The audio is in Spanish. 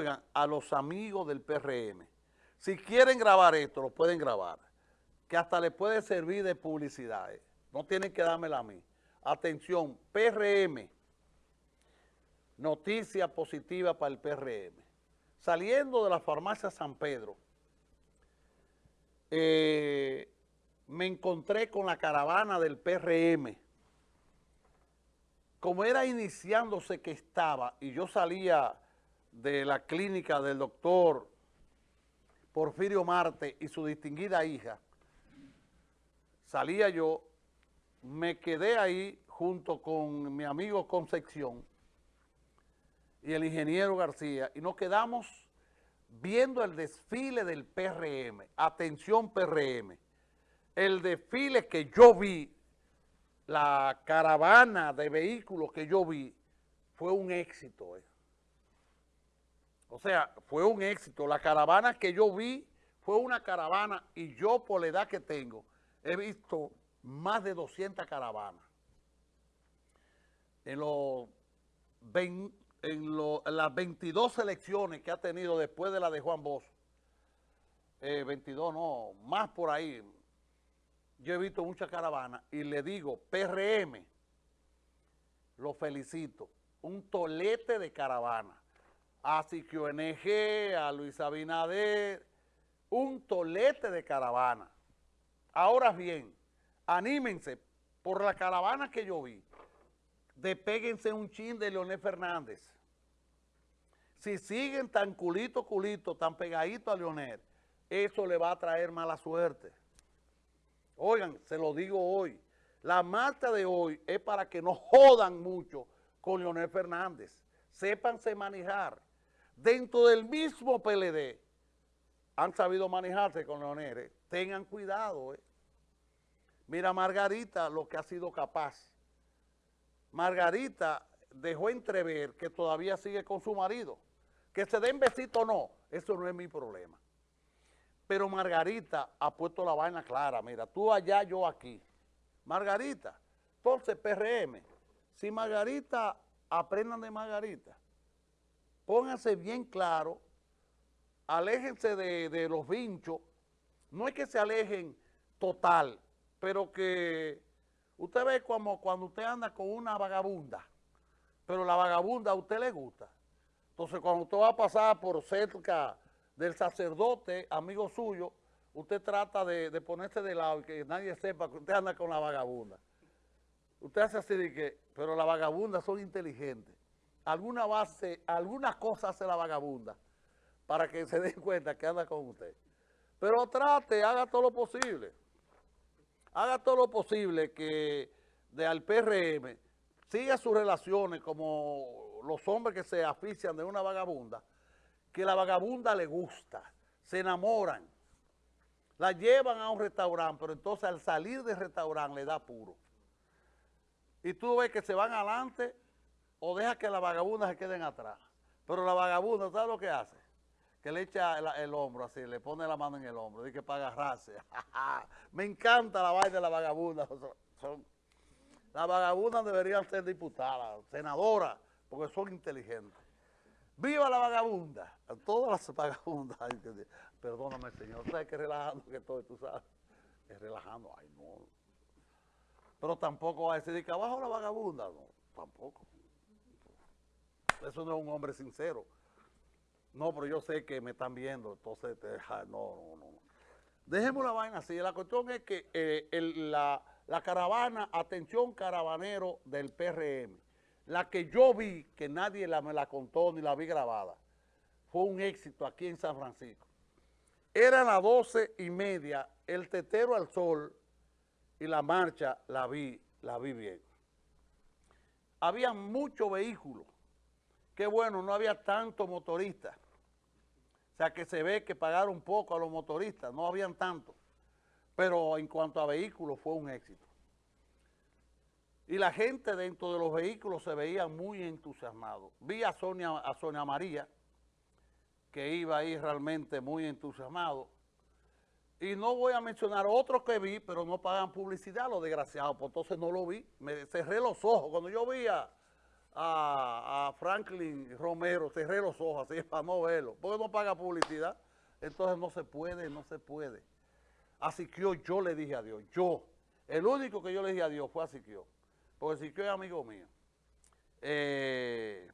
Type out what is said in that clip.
oigan, a los amigos del PRM. Si quieren grabar esto, lo pueden grabar, que hasta les puede servir de publicidad. eh. No tienen que dármela a mí. Atención, PRM, noticia positiva para el PRM. Saliendo de la farmacia San Pedro, eh, me encontré con la caravana del PRM. Como era iniciándose que estaba, y yo salía de la clínica del doctor Porfirio Marte y su distinguida hija, salía yo, me quedé ahí junto con mi amigo Concepción y el ingeniero García, y nos quedamos viendo el desfile del PRM. Atención PRM. El desfile que yo vi, la caravana de vehículos que yo vi, fue un éxito. eh. O sea, fue un éxito. La caravana que yo vi fue una caravana y yo por la edad que tengo he visto más de 200 caravanas. En, en las 22 elecciones que ha tenido después de la de Juan Bosch, eh, 22 no, más por ahí, yo he visto muchas caravanas y le digo, PRM, lo felicito, un tolete de caravana. Así que ONG, a Luis Abinader, un tolete de caravana. Ahora bien, anímense por la caravana que yo vi. Despéguense un chin de Leonel Fernández. Si siguen tan culito, culito, tan pegadito a Leonel, eso le va a traer mala suerte. Oigan, se lo digo hoy. La marcha de hoy es para que no jodan mucho con Leonel Fernández. Sépanse manejar. Dentro del mismo PLD han sabido manejarse con Leonel. Tengan cuidado. eh. Mira Margarita lo que ha sido capaz. Margarita dejó entrever que todavía sigue con su marido. Que se den besito o no, eso no es mi problema. Pero Margarita ha puesto la vaina clara. Mira, tú allá, yo aquí. Margarita. Entonces, PRM, si Margarita, aprendan de Margarita. Pónganse bien claro, aléjense de, de los vinchos. No es que se alejen total, pero que usted ve como cuando usted anda con una vagabunda, pero la vagabunda a usted le gusta. Entonces, cuando usted va a pasar por cerca del sacerdote, amigo suyo, usted trata de, de ponerse de lado y que nadie sepa que usted anda con la vagabunda. Usted hace así de que, pero las vagabundas son inteligentes. Alguna base, alguna cosa hace la vagabunda para que se den cuenta que anda con usted. Pero trate, haga todo lo posible. Haga todo lo posible que de al PRM siga sus relaciones como los hombres que se afician de una vagabunda, que la vagabunda le gusta, se enamoran, la llevan a un restaurante, pero entonces al salir del restaurante le da puro. Y tú ves que se van adelante o deja que las vagabundas se queden atrás. Pero la vagabunda, ¿sabes lo que hace? Que le echa el, hombro así, le pone la mano en el hombro, dice que para agarrarse. Me encanta la vaina de la vagabunda. Las vagabundas deberían ser diputadas, senadoras, porque son inteligentes. ¡Viva la vagabunda! A todas las vagabundas. Perdóname, señor. ¿Sabes qué relajando que estoy? Tú sabes. Es relajando. Ay, no. Pero tampoco va a decir que abajo la vagabunda. No, tampoco. Eso no es un hombre sincero. No, pero yo sé que me están viendo, entonces, no, no, no. Dejemos la vaina así. La cuestión es que eh, la caravana, atención caravanero del PRM, la que yo vi, que nadie la, me la contó ni la vi grabada, fue un éxito aquí en San Francisco. Eran las doce y media, el tetero al sol y la marcha la vi, la vi bien. Había muchos vehículos. Qué bueno, no había tantos motoristas. O sea que se ve que pagaron poco a los motoristas, no habían tantos. Pero en cuanto a vehículos fue un éxito. Y la gente dentro de los vehículos se veía muy entusiasmado. Vi a Sonia, a Sonia María, que iba ahí realmente muy entusiasmado. Y no voy a mencionar otros que vi, pero no pagan publicidad, los desgraciados, pues entonces no lo vi. Me cerré los ojos. Cuando yo vi a, a, Franklin Romero, cerré los ojos así para no verlo, porque no paga publicidad. Entonces no se puede, no se puede. A Siquio yo le dije a Dios, yo, el único que yo le dije a Dios fue a Siquio, porque Siquio es amigo mío. Eh,